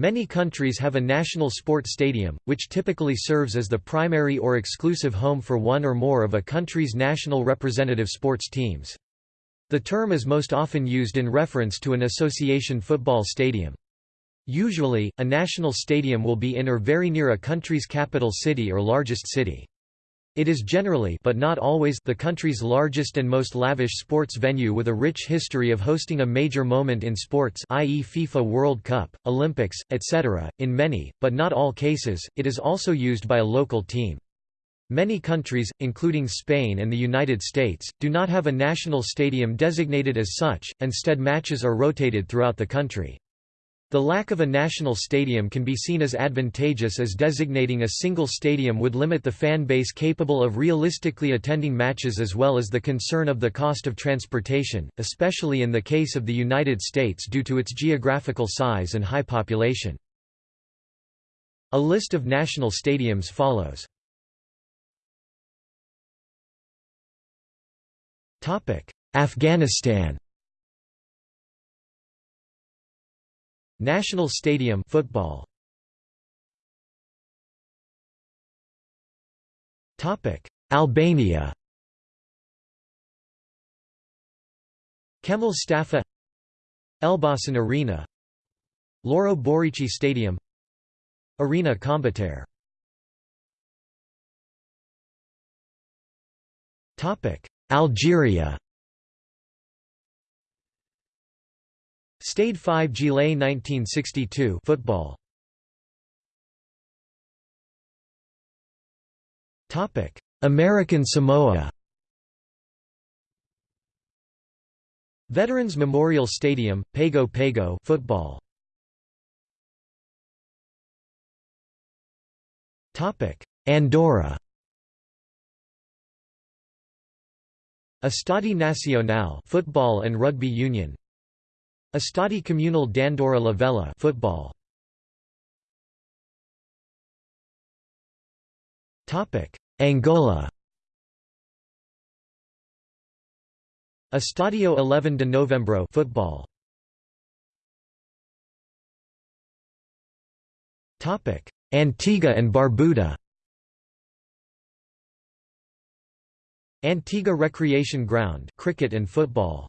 Many countries have a national sport stadium, which typically serves as the primary or exclusive home for one or more of a country's national representative sports teams. The term is most often used in reference to an association football stadium. Usually, a national stadium will be in or very near a country's capital city or largest city. It is generally but not always the country's largest and most lavish sports venue with a rich history of hosting a major moment in sports i.e. FIFA World Cup, Olympics, etc. In many, but not all cases, it is also used by a local team. Many countries, including Spain and the United States, do not have a national stadium designated as such, instead matches are rotated throughout the country. The lack of a national stadium can be seen as advantageous as designating a single stadium would limit the fan base capable of realistically attending matches as well as the concern of the cost of transportation, especially in the case of the United States due to its geographical size and high population. A list of national stadiums follows. Afghanistan National Stadium football. Topic: Albania. Kemal Stafa Elbasan Arena Loro Borici Stadium Arena Kombëtar Algeria Stade 5 Juillet 1962 football. Topic: American Samoa. Veterans Memorial Stadium, Pago Pago football. Topic: Andorra. Estadi Nacional football and rugby union. Estadi Comunal d'Andorra la Vella football. Topic: Angola. Estadio 11 de Novembro football. Topic: Antigua and Barbuda. Antigua Recreation Ground cricket and football.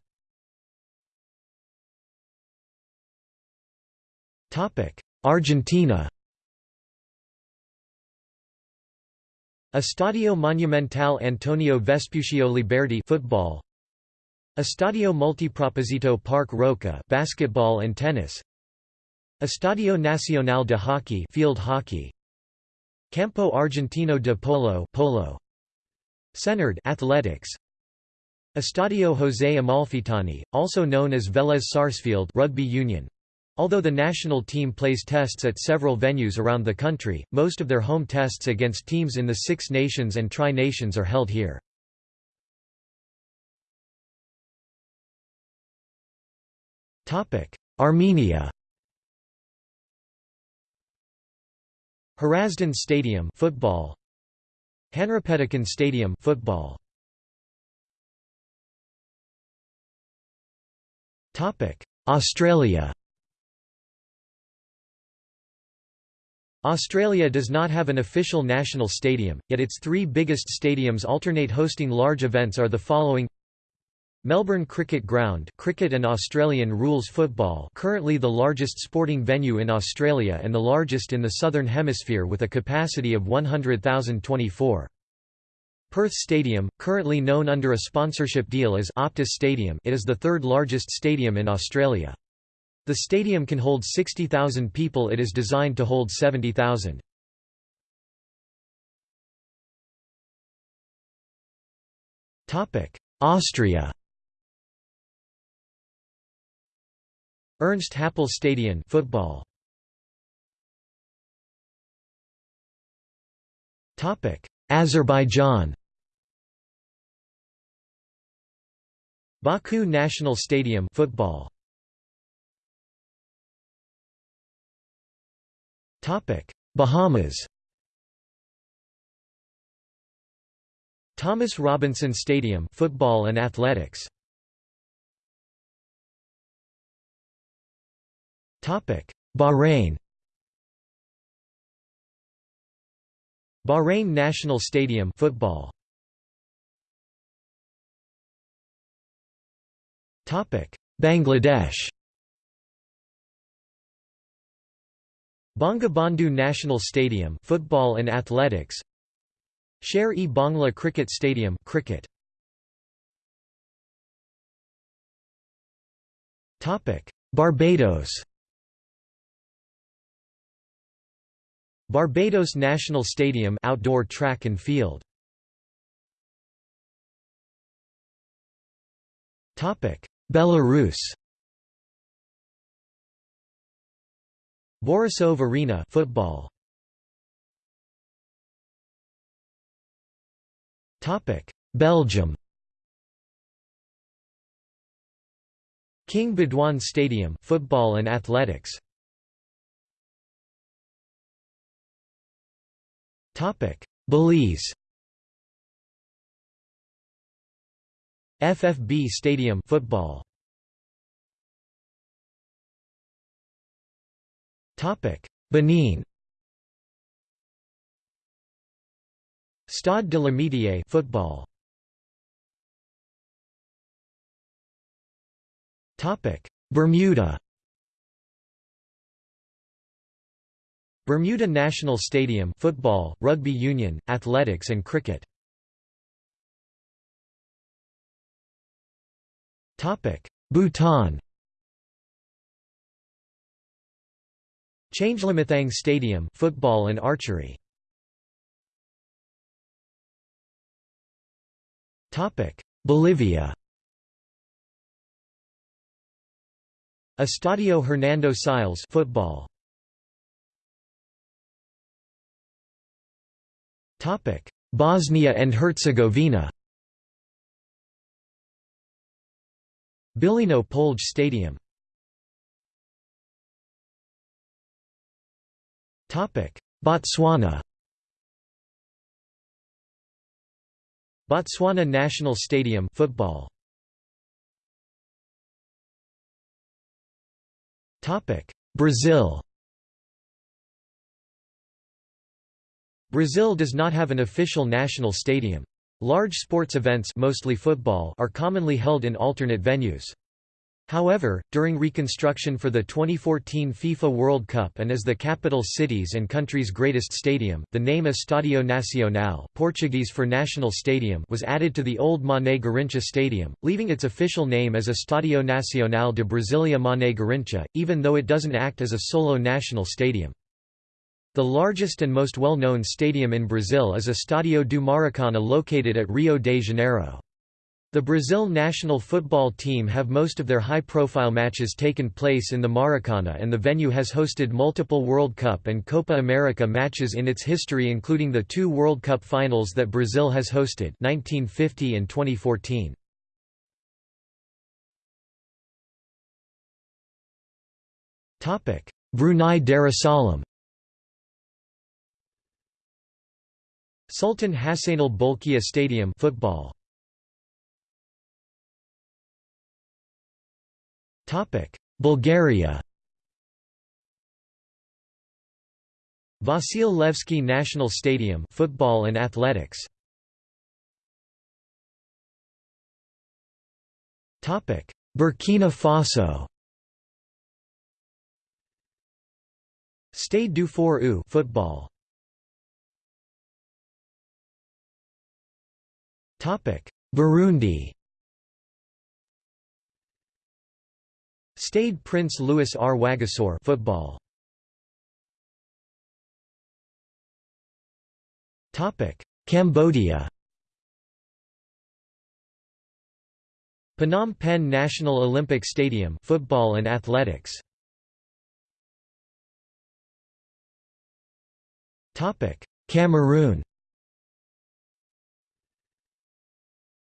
Argentina Estadio Monumental Antonio Vespucio Liberti football. Estadio Multiproposito Park Roca basketball and tennis. Estadio Nacional de Hockey field hockey. Campo Argentino de Polo polo. CeNARD athletics. Estadio José Amalfitani also known as Vélez Sarsfield rugby union Although the national team plays tests at several venues around the country, most of their home tests against teams in the Six Nations and Tri-Nations are held here. Armenia Hrazdan Stadium football. Hanrapetakan Stadium football. Topic. Australia Australia does not have an official national stadium, yet its three biggest stadiums alternate hosting large events are the following Melbourne Cricket Ground cricket and Australian rules football currently the largest sporting venue in Australia and the largest in the Southern Hemisphere with a capacity of 100,024. Perth Stadium, currently known under a sponsorship deal as Optus Stadium it is the third largest stadium in Australia. The stadium can hold 60,000 people it is designed to hold 70,000. Austria Ernst Happel Stadion football. Azerbaijan Baku National Stadium football. Bahamas Thomas Robinson Stadium football and athletics. Topic. Bahrain Bahrain National Stadium football. Topic. Bangladesh Bangabandhu National Stadium football and athletics. Sher-e Bangla Cricket Stadium cricket. Topic: Barbados. Barbados National Stadium outdoor track and field. Topic: Belarus. Borisov Arena football. Topic: Belgium. King Baudouin Stadium football and athletics. Topic: Belize. FFB Stadium football. Benin. Stade de l'Amitié football. Topic: Bermuda. Bermuda National Stadium football, rugby union, athletics and cricket. Topic: Bhutan. Changlimithang Stadium football and archery. Topic: Bolivia. Estadio Hernando Siles football. Topic: Bosnia and Herzegovina. Bilino Polj Stadium. Botswana. Botswana National Stadium football. Topic: Brazil. Brazil does not have an official national stadium. Large sports events mostly football are commonly held in alternate venues. However, during reconstruction for the 2014 FIFA World Cup and as the capital city's and country's greatest stadium, the name Estádio Nacional Portuguese for National Stadium was added to the old Mané Garrincha Stadium, leaving its official name as Estádio Nacional de Brasilia Mané Garrincha, even though it doesn't act as a solo national stadium. The largest and most well-known stadium in Brazil is Estádio do Maracana located at Rio de Janeiro. The Brazil national football team have most of their high-profile matches taken place in the Maracana and the venue has hosted multiple World Cup and Copa America matches in its history including the two World Cup finals that Brazil has hosted 1950 and 2014. Brunei Darussalam Sultan Hassanal Bolkiah Stadium football. Bulgaria. Vasil Levski National Stadium football and athletics. Topic: Burkina Faso. Stade du Fort football. Topic: Burundi. Stade Prince Louis Rwagasore football. Topic: Cambodia. Phnom Penh National Olympic Stadium football and athletics. Topic: Cameroon.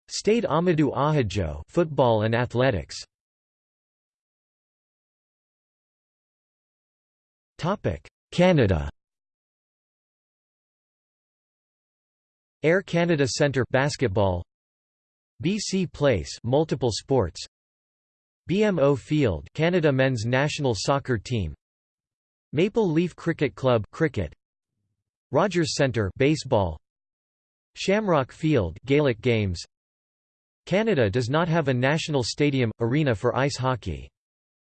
Stade Amadou Ahidjo football and athletics. Canada. Air Canada Centre basketball. BC Place multiple sports. BMO Field Canada men's national soccer team. Maple Leaf Cricket Club cricket. Rogers Centre baseball Shamrock Field Gaelic games Canada does not have a national stadium arena for ice hockey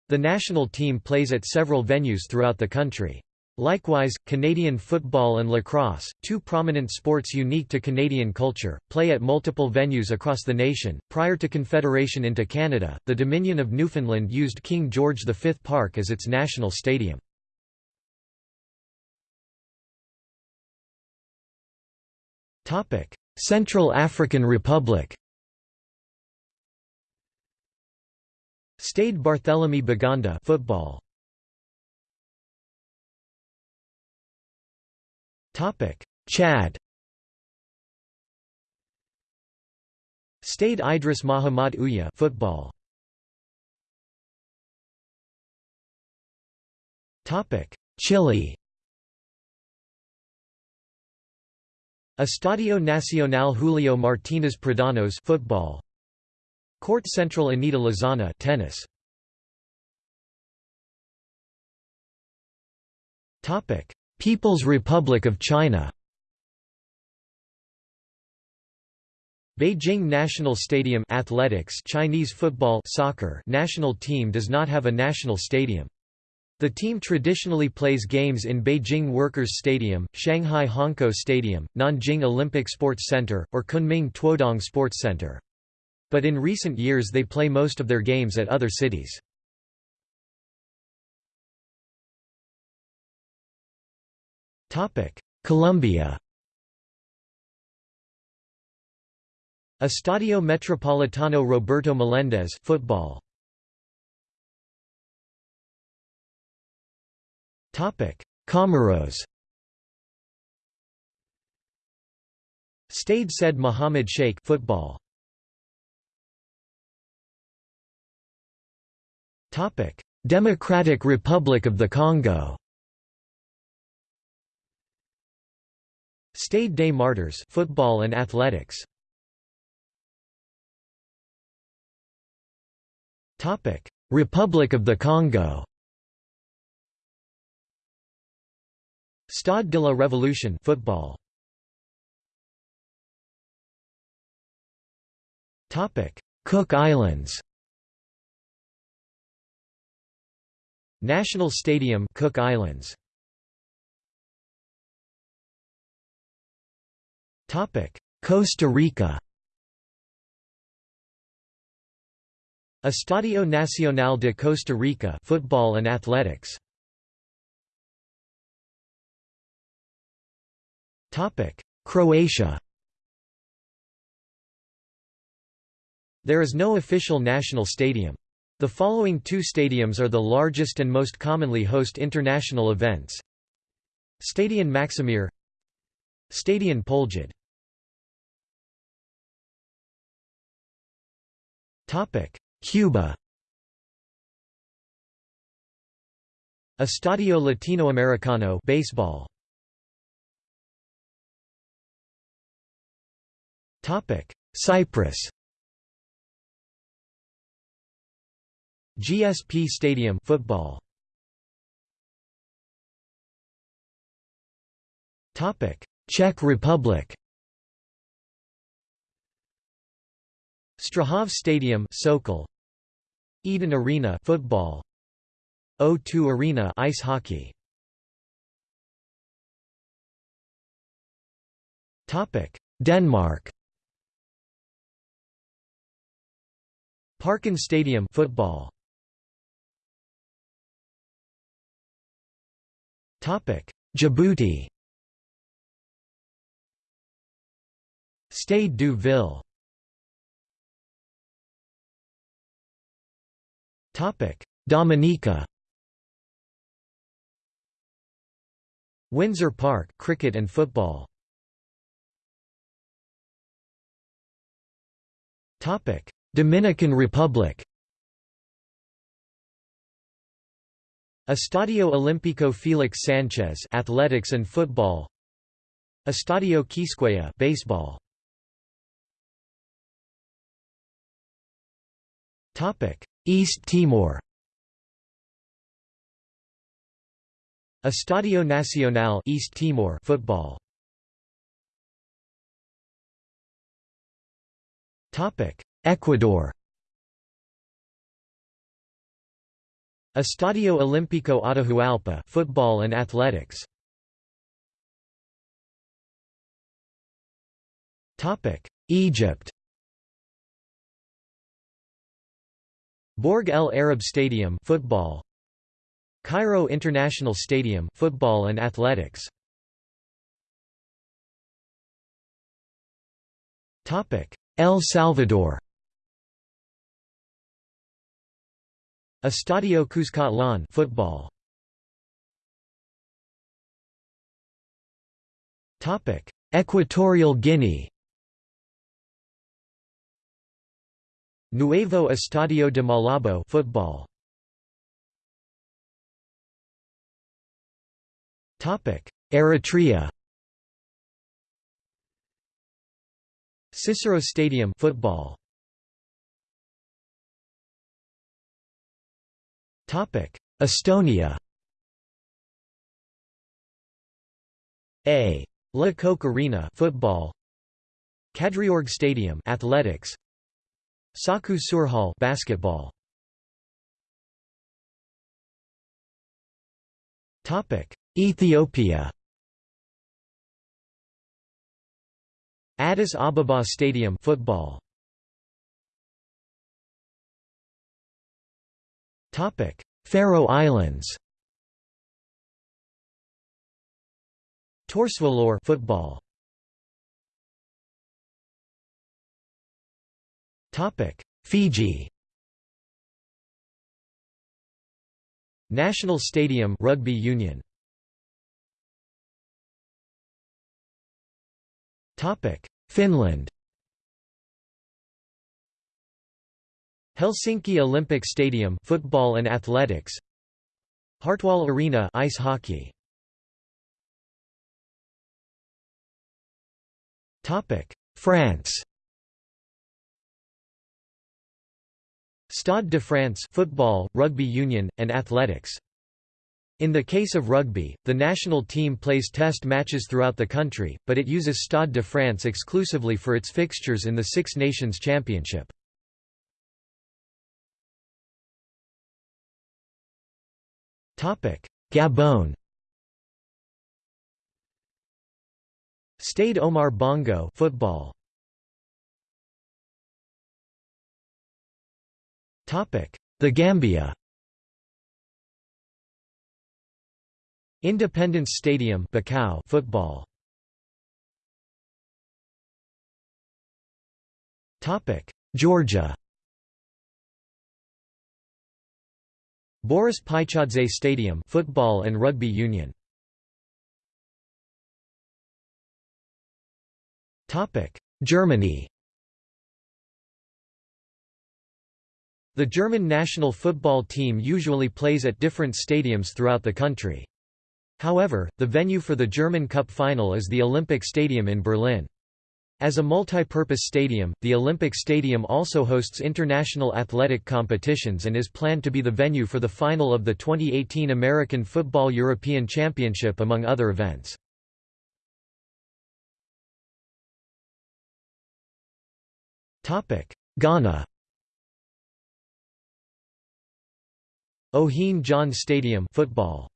the national team plays at several venues throughout the country Likewise, Canadian football and lacrosse, two prominent sports unique to Canadian culture, play at multiple venues across the nation. Prior to Confederation into Canada, the Dominion of Newfoundland used King George V Park as its national stadium. Central African Republic. Stade Barthélemy Boganda football. Topic: Chad. Stade Idris Mahamat Ouye football. Topic Chile. Estadio Nacional Julio Martínez Pradanos football Court Central Anita Lizana tennis Topic People's Republic of China Beijing National Stadium athletics Chinese football soccer national team does not have a national stadium. The team traditionally plays games in Beijing Workers' Stadium, Shanghai Hongkou Stadium, Nanjing Olympic Sports Center, or Kunming Tuodong Sports Center. But in recent years they play most of their games at other cities. Colombia. Estadio Metropolitano Roberto Melendez football. Topic Comoros. Stade Said Mohammed Sheikh football Democratic Republic of the Congo Stade des Martyrs football and athletics. Topic: Republic of the Congo. Stade de la Révolution football. Topic: Cook Islands. National Stadium Cook Islands. Topic Costa Rica. Estadio Nacional de Costa Rica football and athletics. Topic Croatia. There is no official national stadium. The following two stadiums are the largest and most commonly host international events. Stadion Maksimir Stadion Poljud Cuba. Estadio Latinoamericano baseball. Cyprus. GSP Stadium football. Topic: Czech Republic. Strahov Stadium Sokol. Eden Arena football. O2 Arena ice hockey. Topic Denmark. Parken Stadium football Djibouti. Stade du Ville. Dominica. Windsor Park cricket and football. Topic. Dominican Republic Estadio Olímpico Felix Sanchez athletics and football Estadio Quisqueya baseball Topic East Timor Estadio Nacional East Timor football. Topic: Ecuador. Estadio Olímpico Atahualpa football and athletics. Topic: Egypt. Borg El Arab Stadium football. Cairo International Stadium football and athletics. Topic: El Salvador. Estadio Cuscatlán football. Topic: Equatorial Guinea. Nuevo Estadio de Malabo football. Topic: Eritrea. Cicero Stadium football. Estonia. A. Le Coq Arena football. Kadriorg Stadium athletics. Saku Suurhall basketball. Topic: Ethiopia. Addis Ababa Stadium football. Topic: Faroe Islands. Tórsvöllur football. Topic: Fiji. National Stadium Rugby Union. Topic: Finland. Helsinki Olympic Stadium football and athletics. Hartwall Arena ice hockey. Topic France. Stade de France football rugby union and athletics. In the case of rugby, the national team plays test matches throughout the country, but it uses Stade de France exclusively for its fixtures in the Six Nations Championship. Gabon Stade Omar Bongo football. Topic: The Gambia Independence Stadium Bakau football. Topic: Georgia. Boris Paichadze Stadium football and rugby union. Topic: Germany. The German national football team usually plays at different stadiums throughout the country. However, the venue for the German Cup final is the Olympic Stadium in Berlin. As a multi-purpose stadium, the Olympic Stadium also hosts international athletic competitions and is planned to be the venue for the final of the 2018 American Football European Championship among other events. Ghana Ohene Djan Stadium football.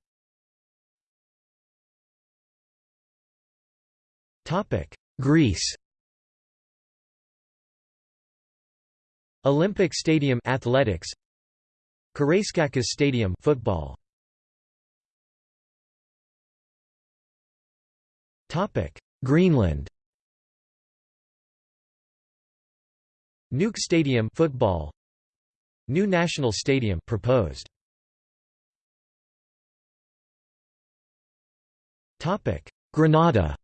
Greece Olympic Stadium athletics Karaiskakis Stadium football. Topic Greenland. Nuuk Stadium football. New National Stadium proposed. Topic Grenada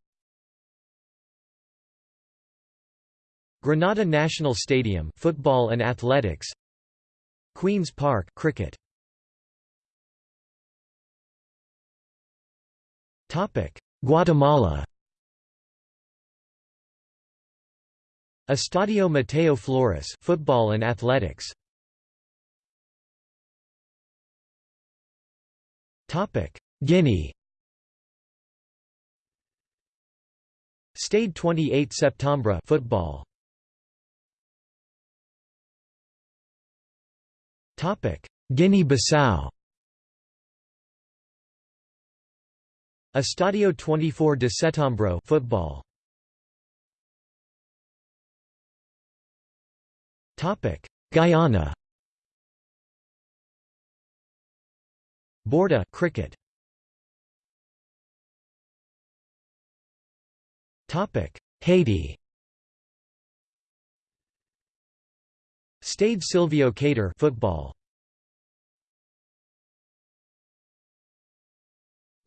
Grenada National Stadium football and athletics Queen's Park cricket. Topic. Guatemala. Estadio Mateo Flores football and athletics. Topic. Guinea. Stade 28 Septembre football Guinea-Bissau. Estadio 24 de Setembro football. Topic. Guyana. Bourda cricket. Topic. Haiti Stade Sylvio Cator football.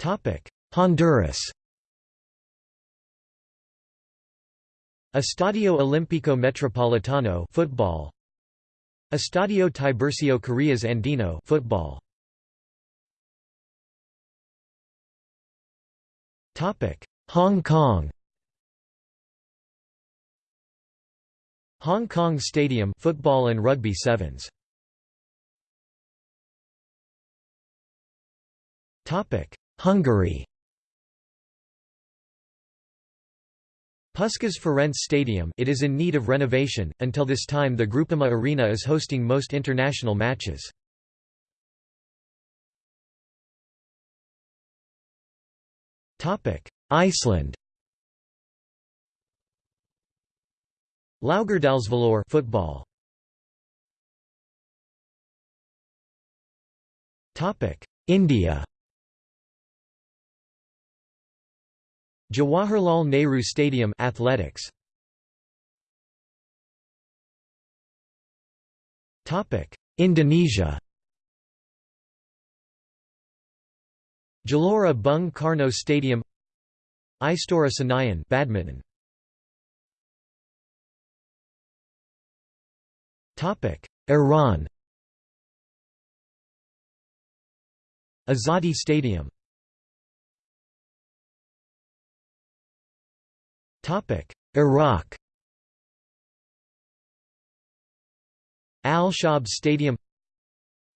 Topic. Honduras. Estadio Olímpico Metropolitano football. Estadio Tiburcio Carías Andino football. Topic. Hong Kong Hong Kong Stadium football and rugby sevens. Topic Hungary. Puskás Ferenc Stadium it is in need of renovation, until this time the Groupama Arena is hosting most international matches. Iceland Laugardalsvöllur football. Topic: India. Jawaharlal Nehru Stadium athletics. Topic Indonesia. Gelora Bung Karno Stadium. Istora Senayan badminton Iran. Azadi Stadium. Iraq. Al-Shab Stadium.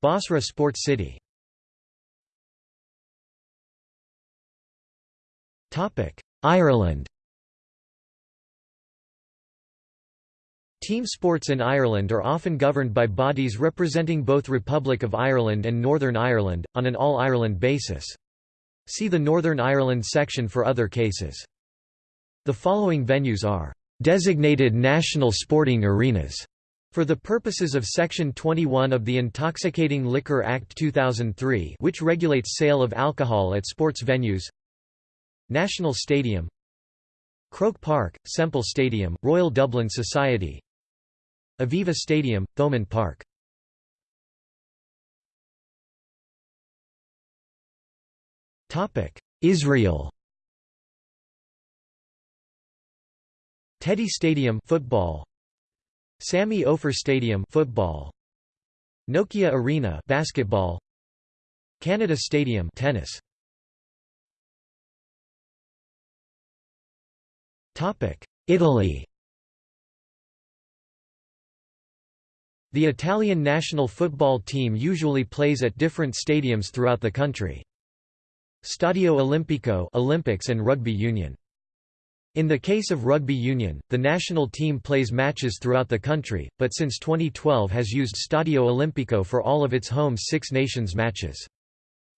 Basra Sports City. Ireland Team sports in Ireland are often governed by bodies representing both Republic of Ireland and Northern Ireland, on an all-Ireland basis. See the Northern Ireland section for other cases. The following venues are designated national sporting arenas for the purposes of Section 21 of the Intoxicating Liquor Act 2003 which regulates sale of alcohol at sports venues National Stadium Croke Park, Semple Stadium, Royal Dublin Society Aviva Stadium, Thomond Park. Topic Israel. Teddy Stadium football. Sami Ofer Stadium football. Nokia Arena basketball. Canada Stadium tennis. Topic Italy The Italian national football team usually plays at different stadiums throughout the country. Stadio Olimpico Olympics and Rugby Union in the case of rugby union, the national team plays matches throughout the country, but since 2012 has used Stadio Olimpico for all of its home Six Nations matches.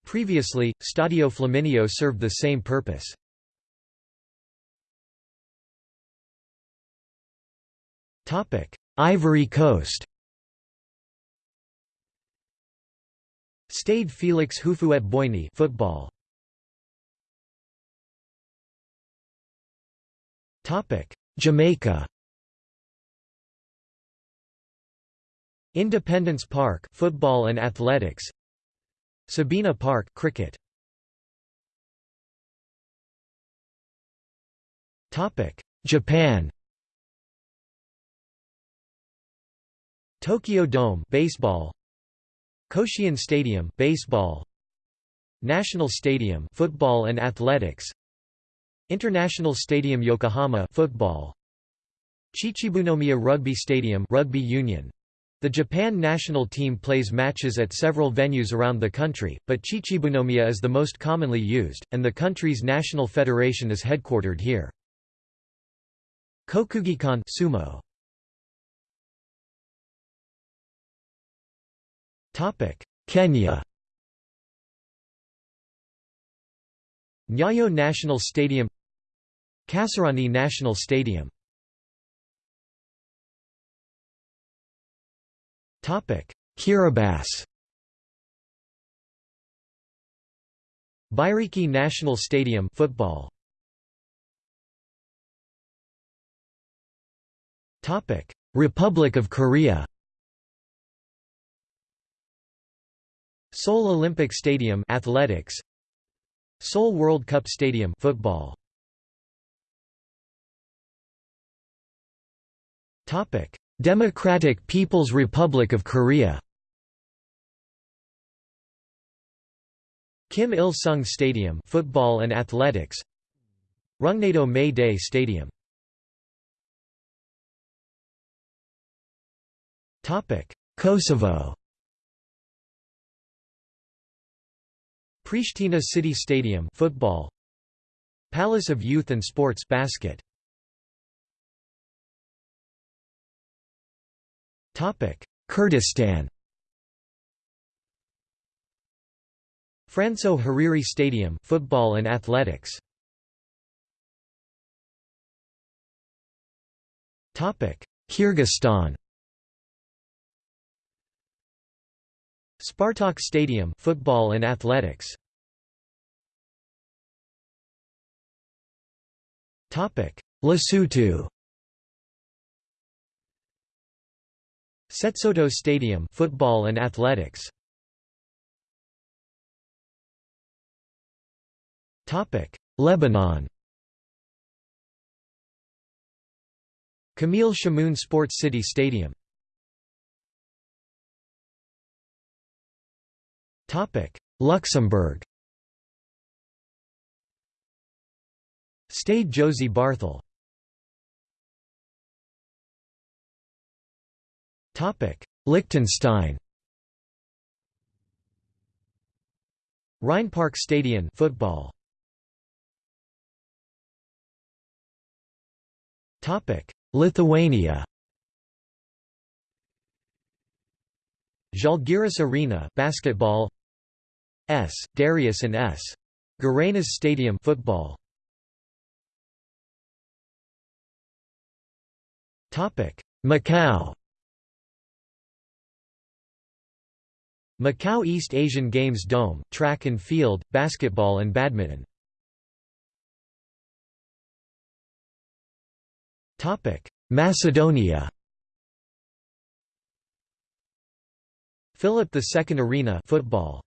Previously, Stadio Flaminio served the same purpose. Ivory Coast Stade Félix Houphouët-Boigny football. Topic: Jamaica. Independence Park football and athletics. Sabina Park cricket. Topic Japan. Tokyo Dome baseball Koshien Stadium baseball National Stadium football and athletics International Stadium Yokohama football Chichibunomiya Rugby Stadium rugby union The Japan national team plays matches at several venues around the country, but Chichibunomiya is the most commonly used, and the country's national federation is headquartered here. Kokugikan sumo. Kenya. Nyayo National Stadium. Kasarani National Stadium. Topic. Kiribati. Bairiki National Stadium football. Topic. Republic of Korea Seoul Olympic Stadium athletics. Seoul World Cup Stadium football. Topic Democratic People's Republic of Korea. Kim Il-sung Stadium football and athletics. Rungnado May Day Stadium. Topic Kosovo Pristina City Stadium football Palace of Youth and Sports basket. Topic Kurdistan. Franso Hariri Stadium football and athletics. Topic Kyrgyzstan. Spartak Stadium football and athletics Lesotho. Setsoto Stadium football and athletics. Topic. Lebanon. Camille Chamoun Sports City Stadium. Topic. Luxembourg Stade Josy Barthel. Liechtenstein. Rheinpark Stadion football. Topic Lithuania. Žalgiris Arena basketball. S. Darius and S. Girėnas Stadium football Macau. Macau East Asian Games Dome, track and field, basketball and badminton. Macedonia. Philip II Arena football.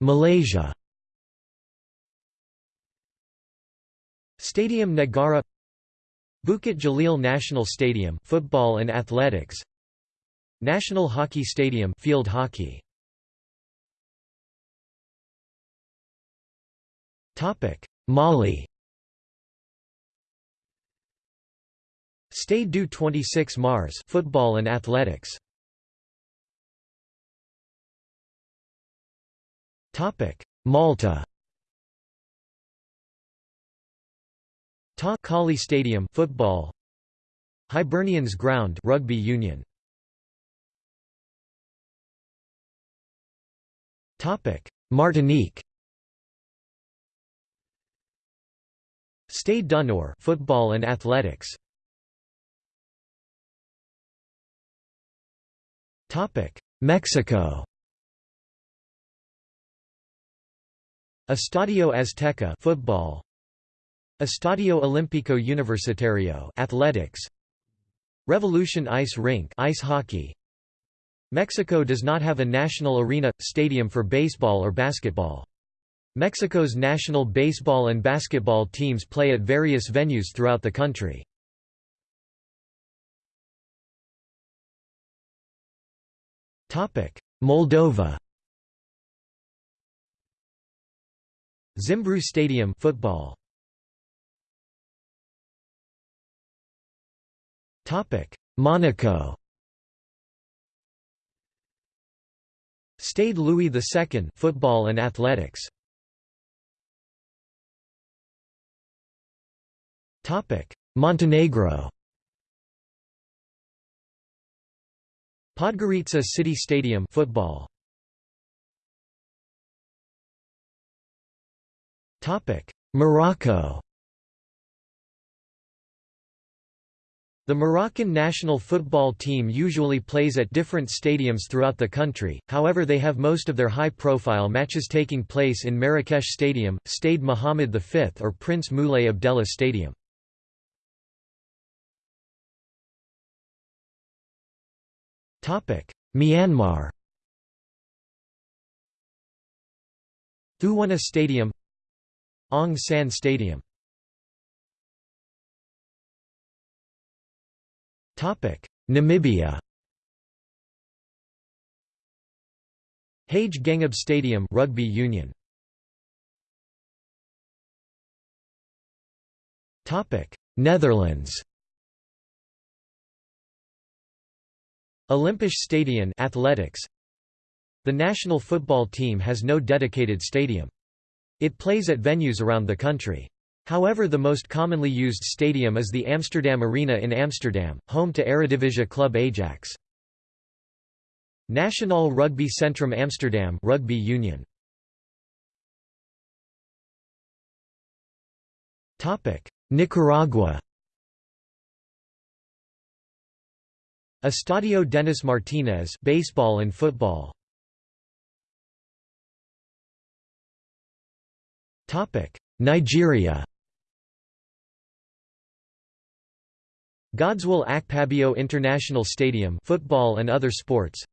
Malaysia Stadium Negara Bukit Jalil National Stadium football and athletics National Hockey Stadium field hockey. Topic Mali. Stade du 26 Mars football and athletics. Topic Malta Ta Kali Stadium football. Hibernians Ground rugby union. Topic Martinique. Stade d'Honneur football and athletics. Topic Mexico. Estadio Azteca football Estadio Olímpico Universitario athletics. Revolution Ice Rink ice hockey. Mexico does not have a national arena stadium for baseball or basketball. Mexico's national baseball and basketball teams play at various venues throughout the country. Topic Moldova. Zimbru Stadium football Monaco. Stade Louis II football and athletics. Topic. Montenegro. Podgorica City Stadium football. Topic. Morocco The Moroccan national football team usually plays at different stadiums throughout the country, however they have most of their high-profile matches taking place in Marrakesh Stadium, Stade Mohammed V or Prince Moulay Abdellah Stadium. Myanmar Thuwunna Stadium Aung San Stadium Namibia Hage Stadium rugby union. Topic. Netherlands Olympisch Stadion athletics. The national football team has no dedicated stadium. It plays at venues around the country However the most commonly used stadium is the Amsterdam Arena in Amsterdam, home to Eredivisie club Ajax. Nationaal Rugby Centrum Amsterdam rugby union. Nicaragua Estadio Dennis Martínez baseball and football. Nigeria Godswill Akpabio International Stadium football and other sports.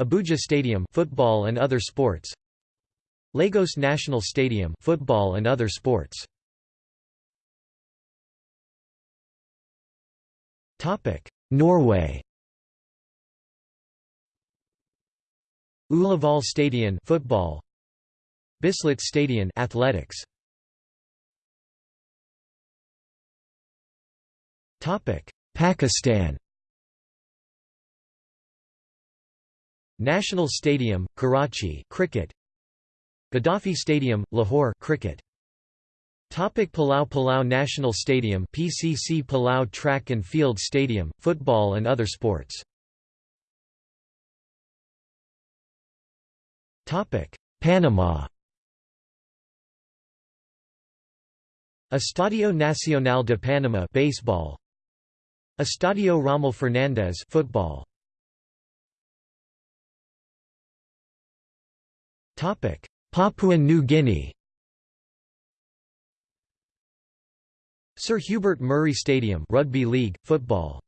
Abuja Stadium football and other sports. Lagos National Stadium football and other sports. Topic Norway. Ullevål Stadion football. Bislett Stadion athletics Pakistan. National Stadium, Karachi cricket. Gaddafi Stadium, Lahore cricket. Topic Palau Palau National Stadium PCC Palau Track and Field Stadium, football and other sports. Topic. Panama. Estadio Nacional de Panama baseball Estadio Rommel Fernández football. Topic: Papua New Guinea. Sir Hubert Murray Stadium rugby league football.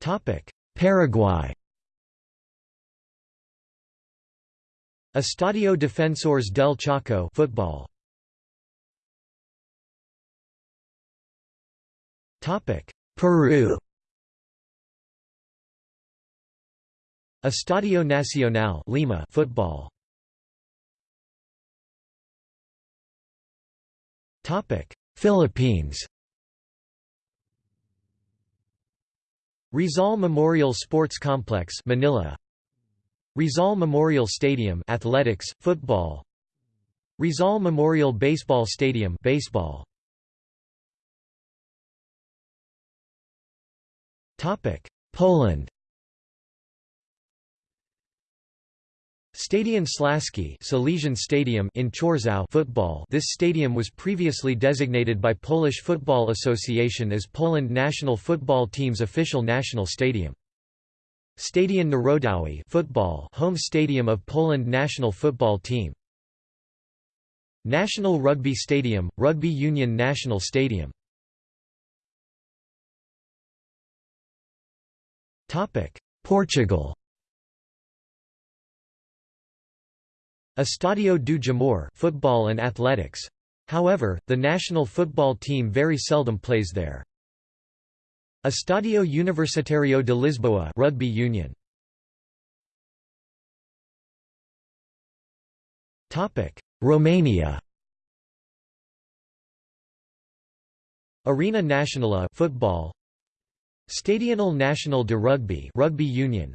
Topic: Paraguay. Estadio Defensores del Chaco football. Peru. Estadio Nacional Lima football. Topic Philippines. Rizal Memorial Sports Complex Manila. Rizal Memorial Stadium athletics football. Rizal Memorial Baseball Stadium baseball Poland Stadion Śląski Silesian Stadium in Chorzów football This stadium was previously designated by Polish Football Association as Poland national football team's official national stadium. Stadion Narodowy football home stadium of Poland national football team. National Rugby Stadium, Rugby Union National Stadium Portugal Estadio do Jamor football and athletics. However, the national football team very seldom plays there. Estadio Universitario de Lisboa rugby union. Topic: Romania. Arena Nationale football Stadional National de Rugby rugby union.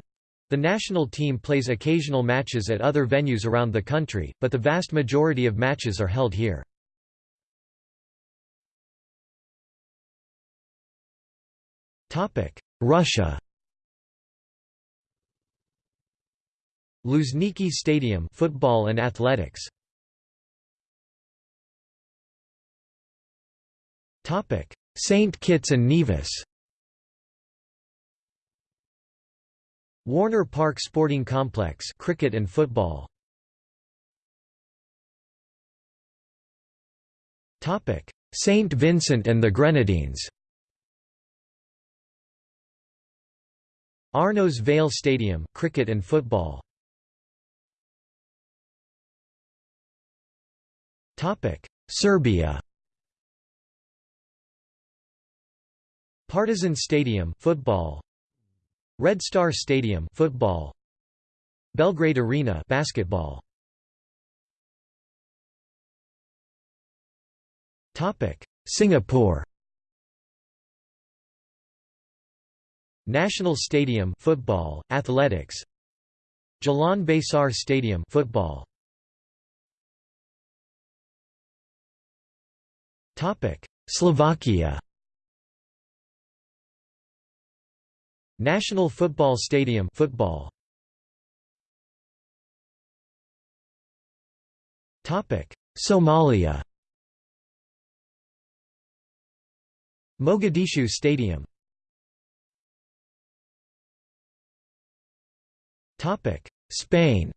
The national team plays occasional matches at other venues around the country, but the vast majority of matches are held here. Russia. Luzhniki Stadium football and athletics. Topic St Kitts and Nevis Warner Park Sporting Complex cricket and football. Topic St Vincent and the Grenadines. Arnos Vale Stadium cricket and football. Topic Serbia. Partizan Stadium football Red Star Stadium football. Belgrade Arena basketball. Topic. Singapore. National Stadium football, athletics. Jalan Besar Stadium football. Topic. Slovakia National Football Stadium football. Topic. Somalia. Mogadishu Stadium. Topic: Spain.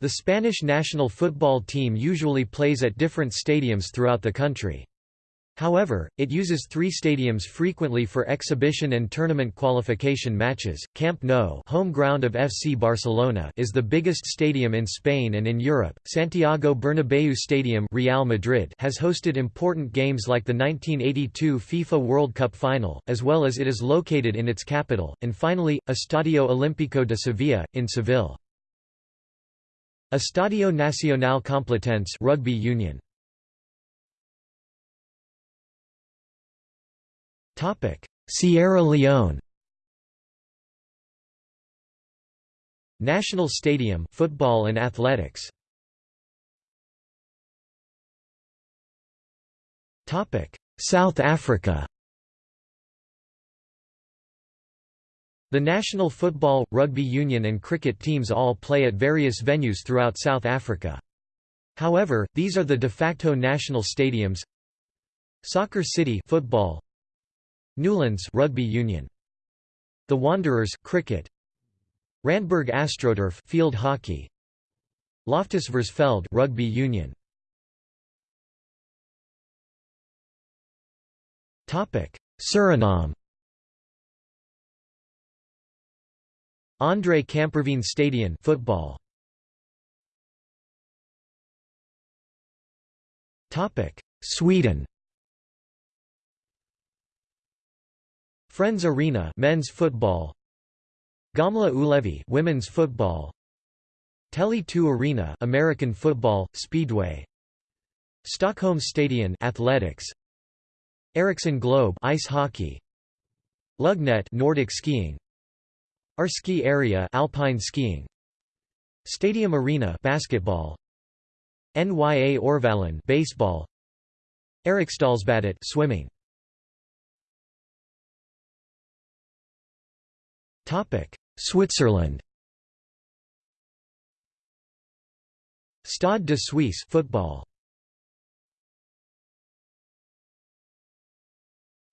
The Spanish national football team usually plays at different stadiums throughout the country. However, it uses three stadiums frequently for exhibition and tournament qualification matches. Camp Nou, home ground of FC Barcelona, is the biggest stadium in Spain and in Europe. Santiago Bernabéu Stadium, Real Madrid, has hosted important games like the 1982 FIFA World Cup final, as well as it is located in its capital. And finally, Estadio Olímpico de Sevilla in Seville. Estadio Nacional Complutense Rugby Union. Sierra Leone. National Stadium football and athletics. Topic. South Africa. The national football, rugby union and cricket teams all play at various venues throughout South Africa. However, these are the de facto national stadiums. Soccer City football Newlands rugby union. The Wanderers cricket. Randburg Astroturf field hockey. Loftus Versfeld rugby union. Topic: Suriname. Andre Kamperveen Stadion football. Topic: Sweden. Friends Arena men's football. Gamla Ullevi women's football. Tele2 Arena American football speedway. Stockholm Stadion athletics. Ericsson Globe ice hockey. Lugnet Nordic skiing. Arski area alpine skiing. Stadium Arena basketball. NYA Orvalen baseball. Eriksdalsbadet swimming Switzerland. Stade de Suisse football.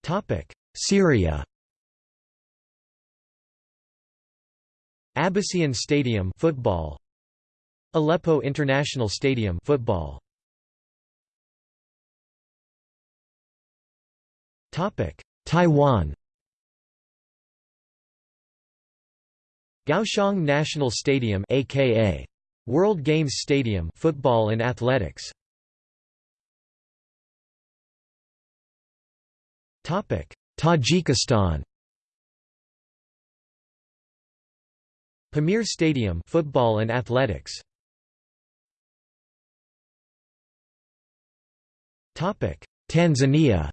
Topic. Syria. Abbasiyyin Stadium football. Aleppo International Stadium football. Topic. Taiwan Kaohsiung National Stadium aka World Games Stadium football and athletics. Topic Tajikistan. Pamir Stadium football and athletics. Topic Tanzania.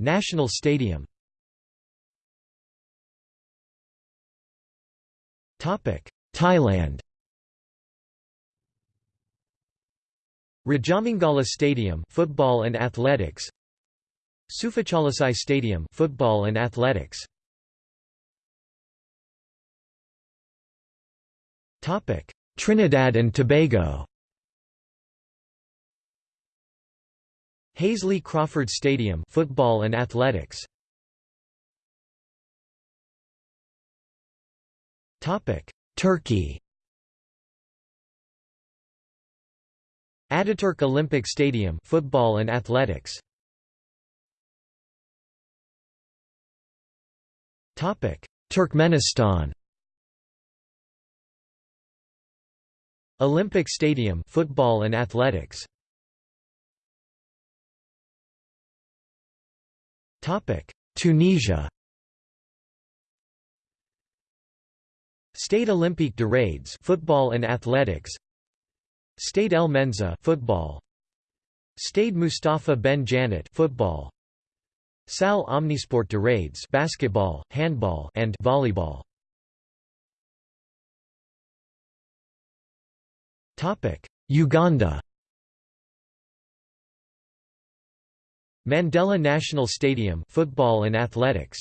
National Stadium Thailand. Rajamangala Stadium football and athletics. Suphachalasai Stadium football and athletics. Topic. Trinidad and Tobago. Hasely Crawford Stadium football and athletics Turkey. Ataturk Olympic Stadium football and athletics. Topic. Turkmenistan. Olympic Stadium football and athletics. Topic. Tunisia Stade Olympique de Rades football and athletics Stade El Menzah football Stade Mustapha Ben Jannet football Salle Omnisport de Rades basketball, handball and volleyball Topic: Uganda. Mandela National Stadium football and athletics.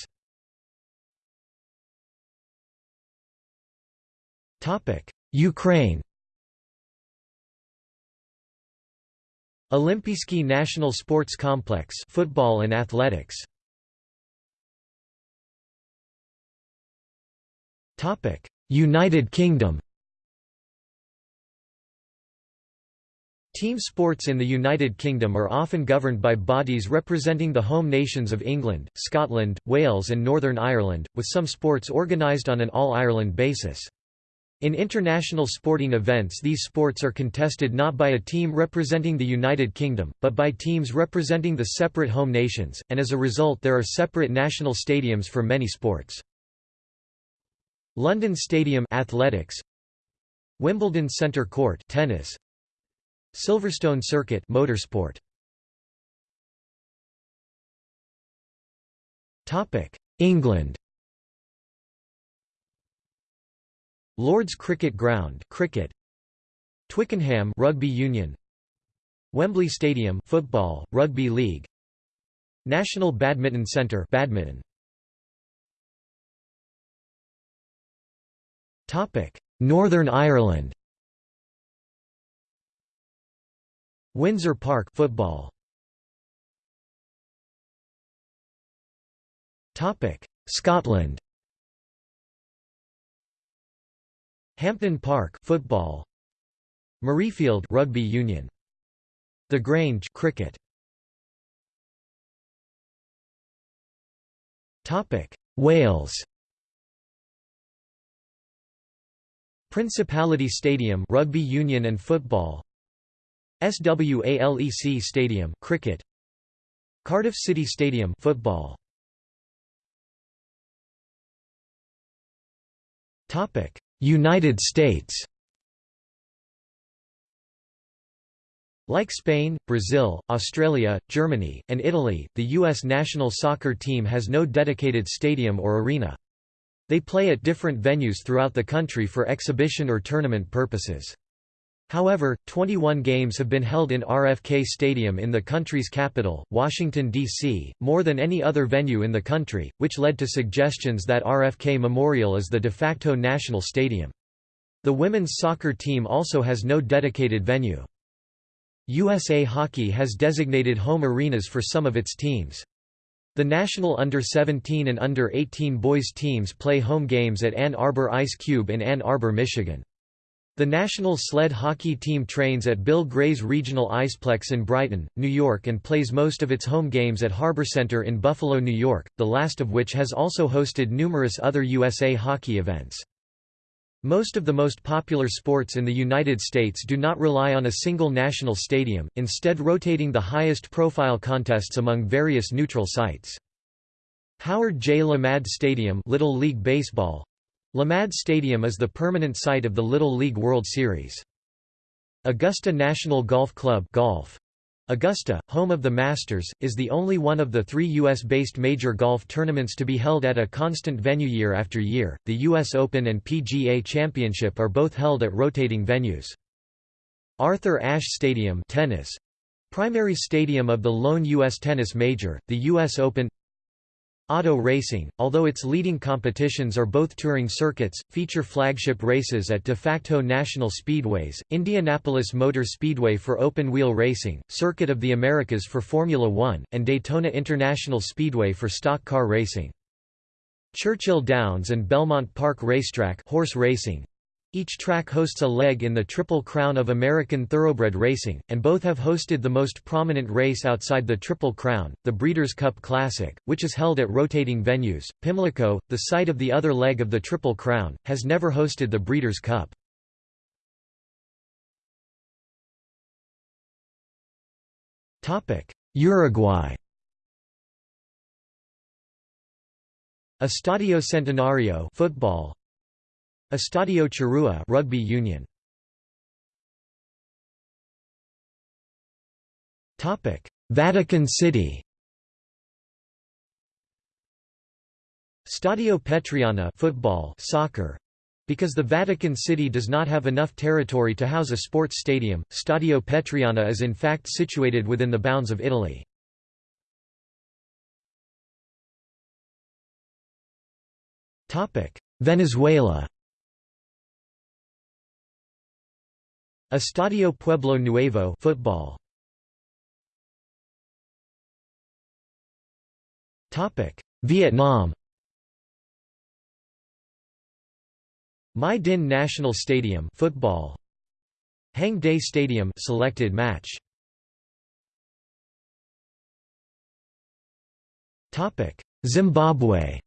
Ukraine. Olimpiyskiy National Sports Complex football and athletics. Topic: United Kingdom. Team sports in the United Kingdom are often governed by bodies representing the home nations of England, Scotland, Wales and Northern Ireland, with some sports organised on an all-Ireland basis. In international sporting events these sports are contested not by a team representing the United Kingdom, but by teams representing the separate home nations, and as a result there are separate national stadiums for many sports. London Stadium athletics Wimbledon Centre Court tennis Silverstone Circuit motorsport. England. Lord's Cricket Ground, cricket. Twickenham Rugby Union. Wembley Stadium, football, rugby league. National Badminton Centre, badminton. Topic: Northern Ireland. Windsor Park football. Topic: Scotland. Hampden Park football. Murrayfield rugby union. The Grange cricket. Topic: Wales. Principality Stadium rugby union and football. SWALEC Stadium cricket Cardiff City Stadium football Topic United States Like Spain, Brazil, Australia, Germany, and Italy, the U.S. national soccer team has no dedicated stadium or arena. They play at different venues throughout the country for exhibition or tournament purposes. However, 21 games have been held in RFK Stadium in the country's capital, Washington, D.C., more than any other venue in the country, which led to suggestions that RFK Memorial is the de facto national stadium. The women's soccer team also has no dedicated venue. USA Hockey has designated home arenas for some of its teams. The national under-17 and under-18 boys teams play home games at Ann Arbor Ice Cube in Ann Arbor, Michigan. The national sled hockey team trains at Bill Gray's Regional Iceplex in Brighton, New York and plays most of its home games at Harbor Center in Buffalo, New York, the last of which has also hosted numerous other USA hockey events. Most of the most popular sports in the United States do not rely on a single national stadium, instead rotating the highest profile contests among various neutral sites. Howard J. Lamade Stadium Little League Baseball Lamade Stadium is the permanent site of the Little League World Series. Augusta National Golf Club golf. Augusta, home of the Masters, is the only one of the three U.S.-based major golf tournaments to be held at a constant venue year after year. The U.S. Open and PGA Championship are both held at rotating venues. Arthur Ashe Stadium tennis, primary stadium of the lone U.S. tennis major, the U.S. Open Auto racing, although its leading competitions are both touring circuits, feature flagship races at de facto national speedways, Indianapolis Motor Speedway for open-wheel racing, Circuit of the Americas for Formula One, and Daytona International Speedway for stock car racing. Churchill Downs and Belmont Park Racetrack horse racing, each track hosts a leg in the Triple Crown of American Thoroughbred Racing, and both have hosted the most prominent race outside the Triple Crown, the Breeders' Cup Classic, which is held at rotating venues. Pimlico, the site of the other leg of the Triple Crown, has never hosted the Breeders' Cup. Uruguay Estadio Centenario football Estadio Charrúa rugby union. Topic: Vatican City. Stadio Petriana football, soccer. Because the Vatican City does not have enough territory to house a sports stadium, Stadio Petriana is in fact situated within the bounds of Italy. Venezuela Estadio Pueblo Nuevo football. Topic: Vietnam. My Dinh National Stadium football. Hang Day Stadium selected match. Topic: Zimbabwe.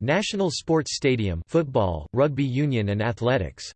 National Sports Stadium football, rugby union and athletics.